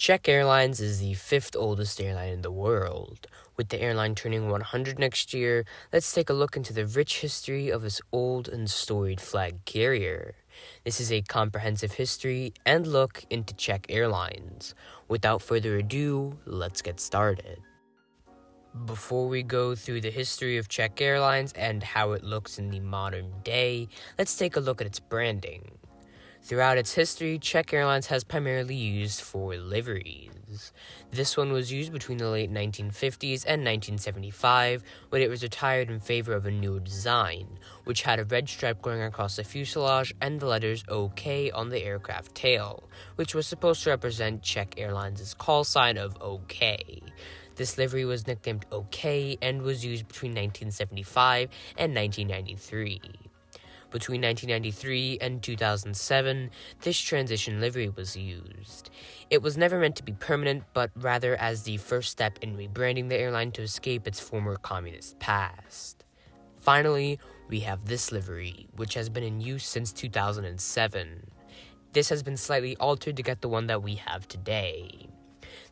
Czech Airlines is the fifth oldest airline in the world. With the airline turning 100 next year, let's take a look into the rich history of this old and storied flag carrier. This is a comprehensive history and look into Czech Airlines. Without further ado, let's get started. Before we go through the history of Czech Airlines and how it looks in the modern day, let's take a look at its branding. Throughout its history, Czech Airlines has primarily used four liveries. This one was used between the late 1950s and 1975 when it was retired in favor of a newer design, which had a red stripe going across the fuselage and the letters OK on the aircraft tail, which was supposed to represent Czech Airlines' call sign of OK. This livery was nicknamed OK and was used between 1975 and 1993. Between 1993 and 2007, this transition livery was used. It was never meant to be permanent, but rather as the first step in rebranding the airline to escape its former communist past. Finally, we have this livery, which has been in use since 2007. This has been slightly altered to get the one that we have today.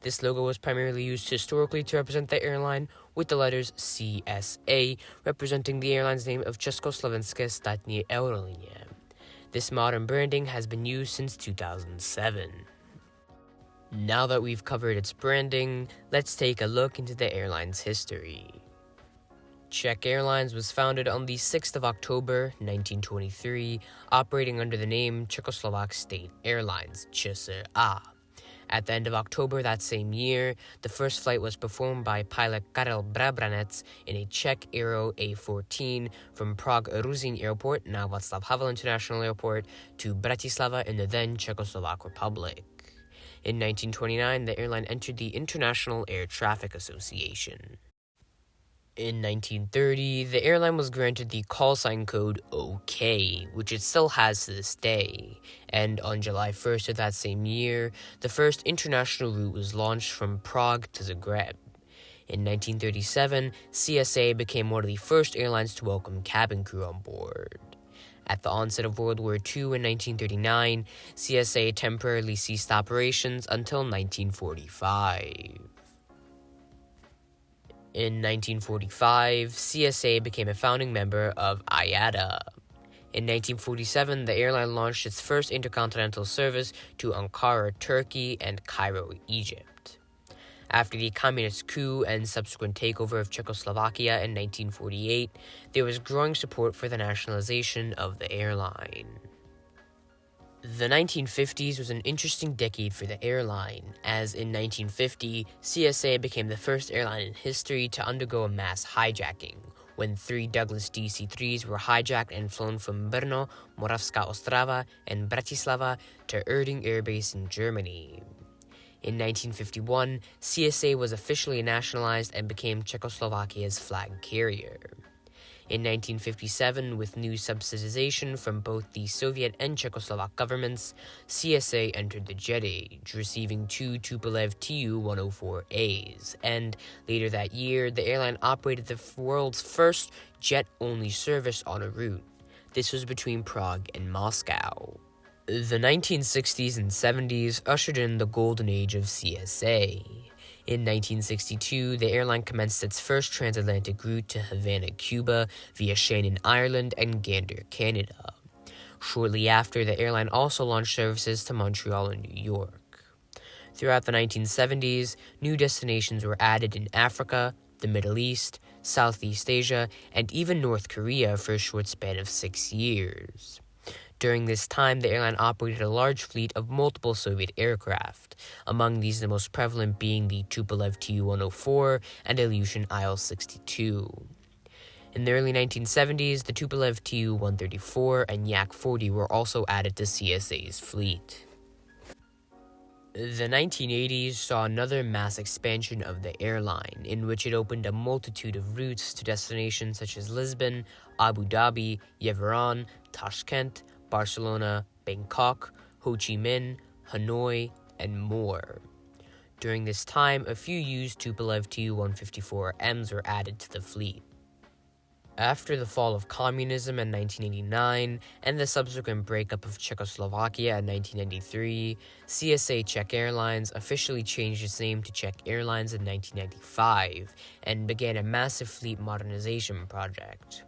This logo was primarily used historically to represent the airline, with the letters CSA representing the airline's name of Československé státní aerolinie. This modern branding has been used since 2007. Now that we've covered its branding, let's take a look into the airline's history. Czech Airlines was founded on the 6th of October 1923, operating under the name Czechoslovak State Airlines, ČSA. At the end of October that same year, the first flight was performed by pilot Karel Brabenec in a Czech Aero A14 from Prague Ruzyně Airport, now Václav Havel International Airport, to Bratislava in the then Czechoslovak Republic. In 1929, the airline entered the International Air Traffic Association. In 1930, the airline was granted the call sign code OK, which it still has to this day. And on July 1st of that same year, the first international route was launched from Prague to Zagreb. In 1937, CSA became one of the first airlines to welcome cabin crew on board. At the onset of World War II in 1939, CSA temporarily ceased operations until 1945. In 1945, CSA became a founding member of IATA. In 1947, the airline launched its first intercontinental service to Ankara, Turkey, and Cairo, Egypt. After the communist coup and subsequent takeover of Czechoslovakia in 1948, there was growing support for the nationalization of the airline. The 1950s was an interesting decade for the airline, as in 1950, CSA became the first airline in history to undergo a mass hijacking, when three Douglas DC 3s were hijacked and flown from Brno, Moravská Ostrava, and Bratislava to Erding Air Base in Germany. In 1951, CSA was officially nationalized and became Czechoslovakia's flag carrier. In 1957, with new subsidization from both the Soviet and Czechoslovak governments, CSA entered the jet age, receiving two Tupolev Tu-104As, and later that year, the airline operated the world's first jet-only service on a route. This was between Prague and Moscow. The 1960s and 70s ushered in the golden age of CSA. In 1962, the airline commenced its first transatlantic route to Havana, Cuba, via Shannon, Ireland, and Gander, Canada. Shortly after, the airline also launched services to Montreal and New York. Throughout the 1970s, new destinations were added in Africa, the Middle East, Southeast Asia, and even North Korea for a short span of six years. During this time, the airline operated a large fleet of multiple Soviet aircraft, among these the most prevalent being the Tupolev Tu-104 and Ilyushin Il-62. In the early 1970s, the Tupolev Tu-134 and Yak-40 were also added to CSA's fleet. The 1980s saw another mass expansion of the airline, in which it opened a multitude of routes to destinations such as Lisbon, Abu Dhabi, Yerevan, Tashkent, Barcelona, Bangkok, Ho Chi Minh, Hanoi, and more. During this time, a few used Tupolev Tu-154Ms were added to the fleet. After the fall of communism in 1989 and the subsequent breakup of Czechoslovakia in 1993, CSA Czech Airlines officially changed its name to Czech Airlines in 1995 and began a massive fleet modernization project.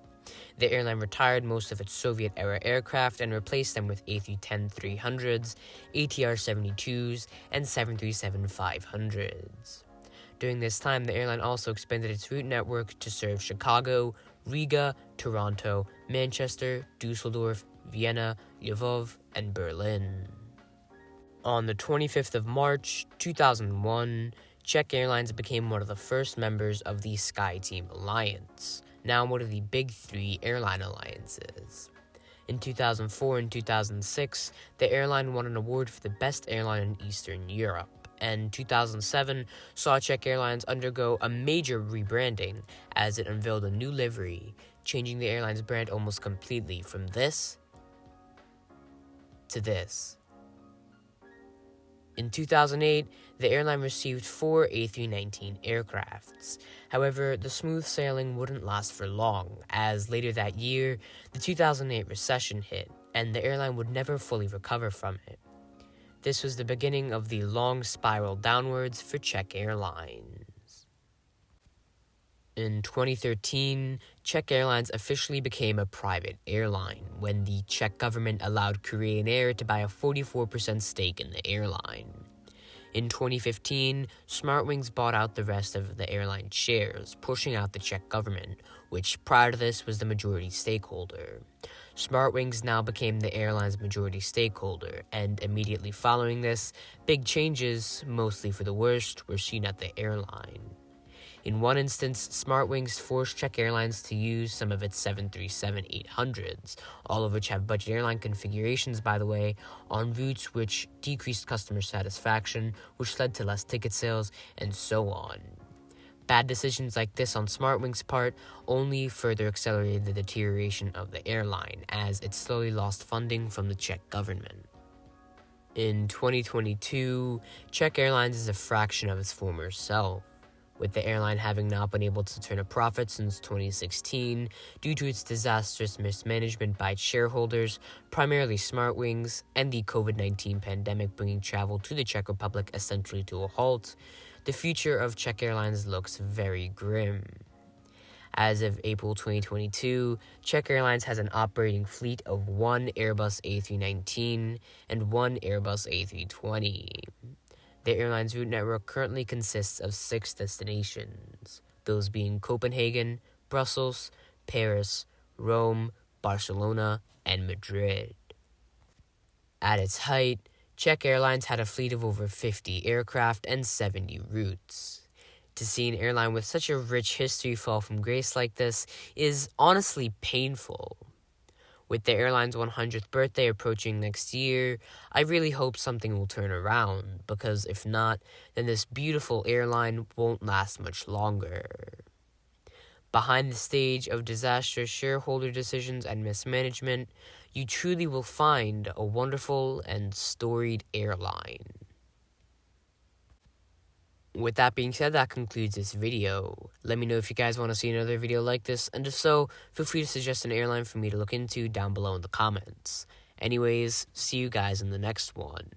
The airline retired most of its Soviet era aircraft and replaced them with A310 300s, ATR 72s, and 737 500s. During this time, the airline also expanded its route network to serve Chicago, Riga, Toronto, Manchester, Dusseldorf, Vienna, Lvov, and Berlin. On the 25th of March 2001, Czech Airlines became one of the first members of the SkyTeam Alliance, now one of the big three airline alliances. In 2004 and 2006, the airline won an award for the best airline in Eastern Europe and 2007 saw Czech Airlines undergo a major rebranding as it unveiled a new livery, changing the airline's brand almost completely from this to this. In 2008, the airline received four A319 aircrafts. However, the smooth sailing wouldn't last for long, as later that year, the 2008 recession hit, and the airline would never fully recover from it. This was the beginning of the long spiral downwards for Czech Airlines. In 2013, Czech Airlines officially became a private airline when the Czech government allowed Korean Air to buy a 44% stake in the airline. In 2015, Smartwings bought out the rest of the airline shares, pushing out the Czech government, which prior to this was the majority stakeholder. Smartwings now became the airline's majority stakeholder, and immediately following this, big changes, mostly for the worst, were seen at the airline. In one instance, Smartwings forced Czech Airlines to use some of its 737 800s, all of which have budget airline configurations, by the way, on routes which decreased customer satisfaction, which led to less ticket sales, and so on. Bad decisions like this on Smartwings' part only further accelerated the deterioration of the airline as it slowly lost funding from the Czech government. In 2022, Czech Airlines is a fraction of its former self, with the airline having not been able to turn a profit since 2016 due to its disastrous mismanagement by its shareholders, primarily Smartwings, and the COVID 19 pandemic bringing travel to the Czech Republic essentially to a halt the future of Czech Airlines looks very grim. As of April 2022, Czech Airlines has an operating fleet of one Airbus A319 and one Airbus A320. The airline's route network currently consists of six destinations, those being Copenhagen, Brussels, Paris, Rome, Barcelona, and Madrid. At its height, Czech Airlines had a fleet of over 50 aircraft and 70 routes. To see an airline with such a rich history fall from grace like this is honestly painful. With the airline's 100th birthday approaching next year, I really hope something will turn around, because if not, then this beautiful airline won't last much longer. Behind the stage of disastrous shareholder decisions and mismanagement, you truly will find a wonderful and storied airline. With that being said, that concludes this video. Let me know if you guys want to see another video like this, and if so, feel free to suggest an airline for me to look into down below in the comments. Anyways, see you guys in the next one.